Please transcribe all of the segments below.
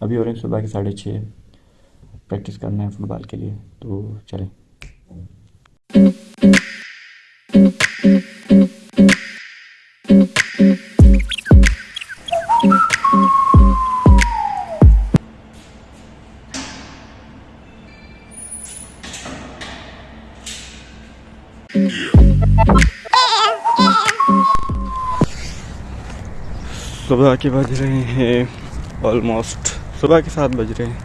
अभी हैं सुबह के साढ़े छः प्रैक्टिस करना है फुटबॉल के लिए तो चलें। सुबह के बज रहे हैं ऑलमोस्ट सुबह के सात बज रहे हैं।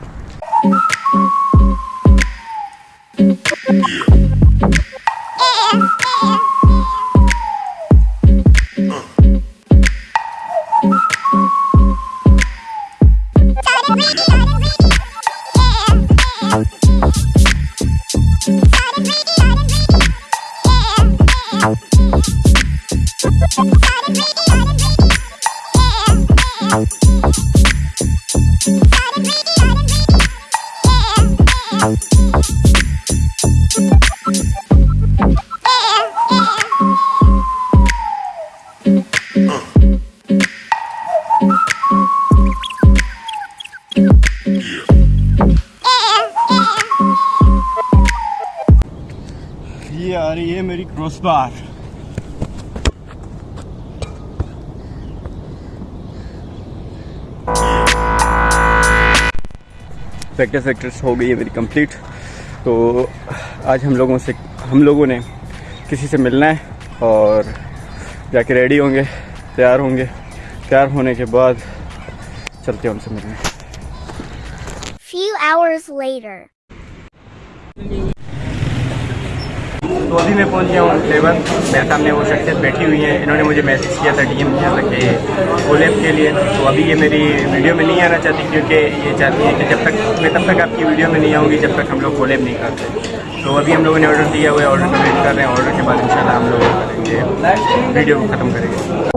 ये प्रैक्टिस वैक्टिस हो गई है मेरी कंप्लीट तो आज हम लोगों से हम लोगों ने किसी से मिलना है और जाके रेडी होंगे, तैयार होंगे. तैयार होने के बाद चलते हैं उनसे मिलने. Few hours later. तो अभी मैं पहुँच गया हूँ लेवल मेरे सामने वो शख्सियत बैठी हुई है। इन्होंने मुझे मैसेज किया था डीएम किया था कि कोलेब के लिए। तो अभी ये मेरी वीडियो में नहीं आना चाहती क्योंकि ये चाहती है कि जब तक, मैं तब तक आपकी वीडियो में नहीं आऊँगी जब तक हम लोग कोलेब नहीं करते तो अभी हम लोगों ने ऑर्डर दिया हुआ है ऑर्डर का वेट कर रहे हैं। ऑर्डर के बाद इंशाल्लाह हम लोग करेंगे वीडियो को ख़त्म करेंगे।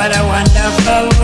What a wonderful